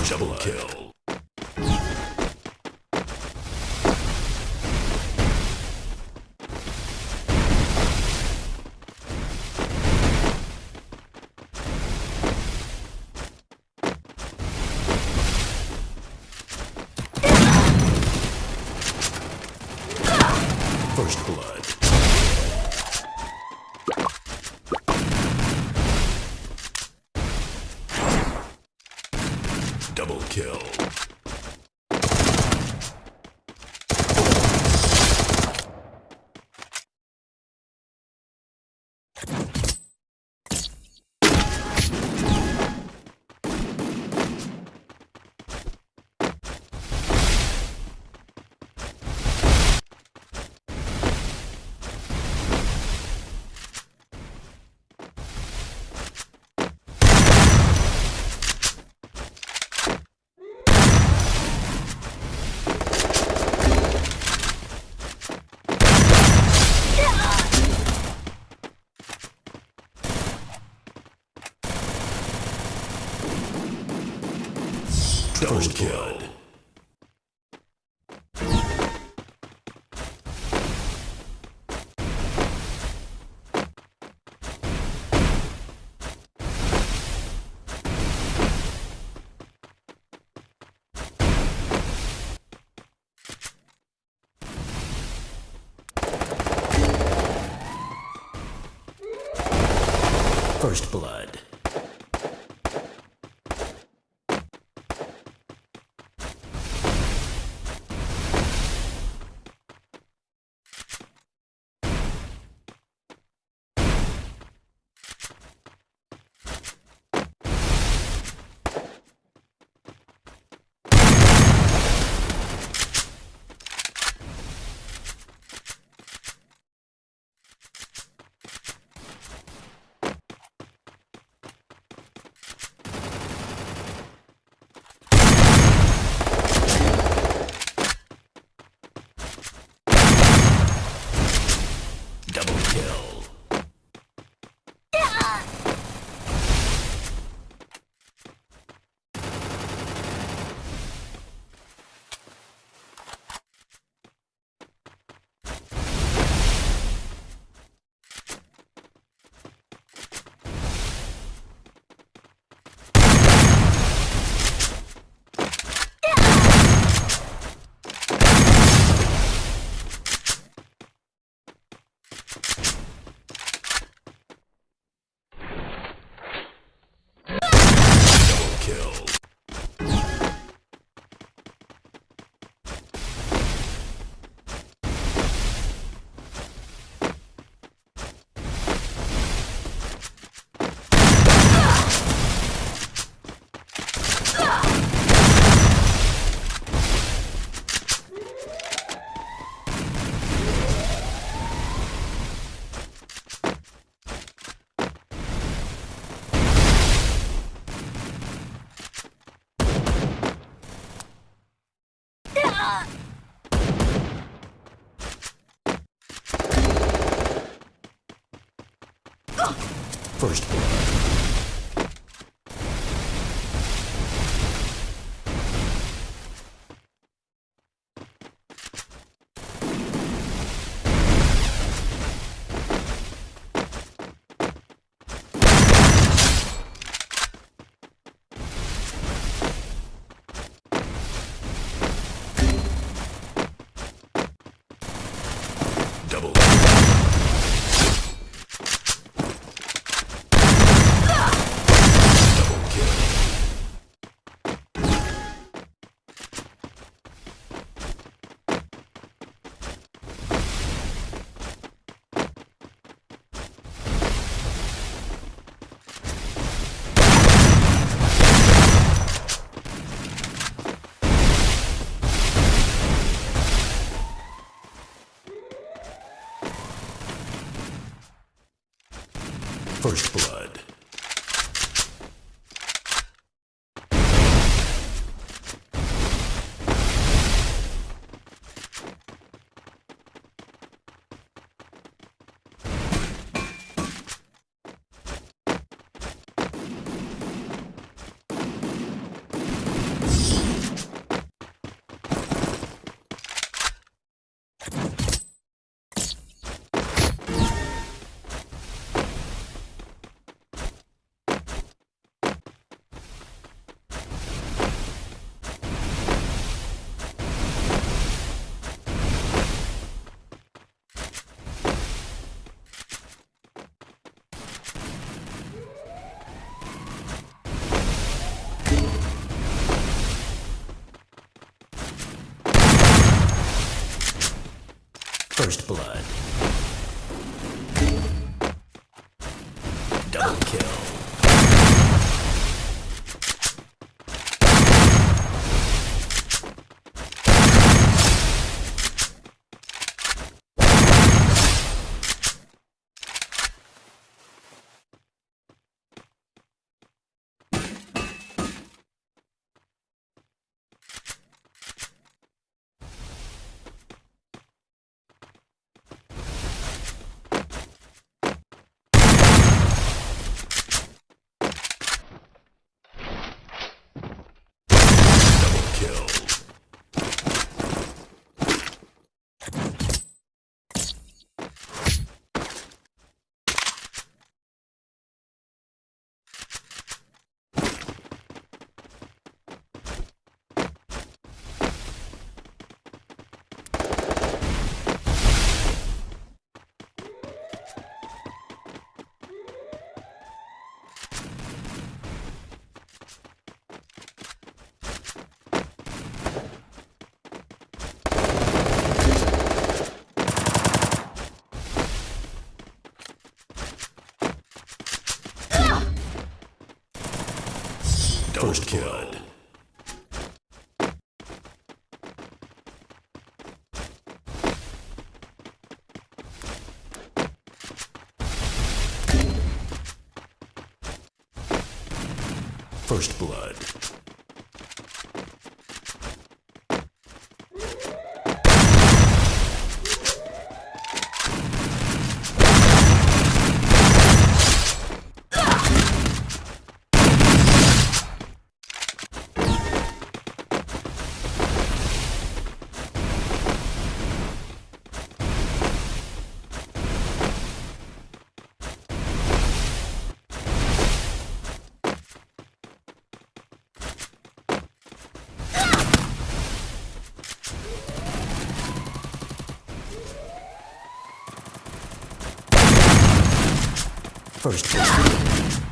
First double kill. First blood. Kill. Double kill. First blood. First blood. First blood. First blood. Double kill. First kill. First blood. First blood.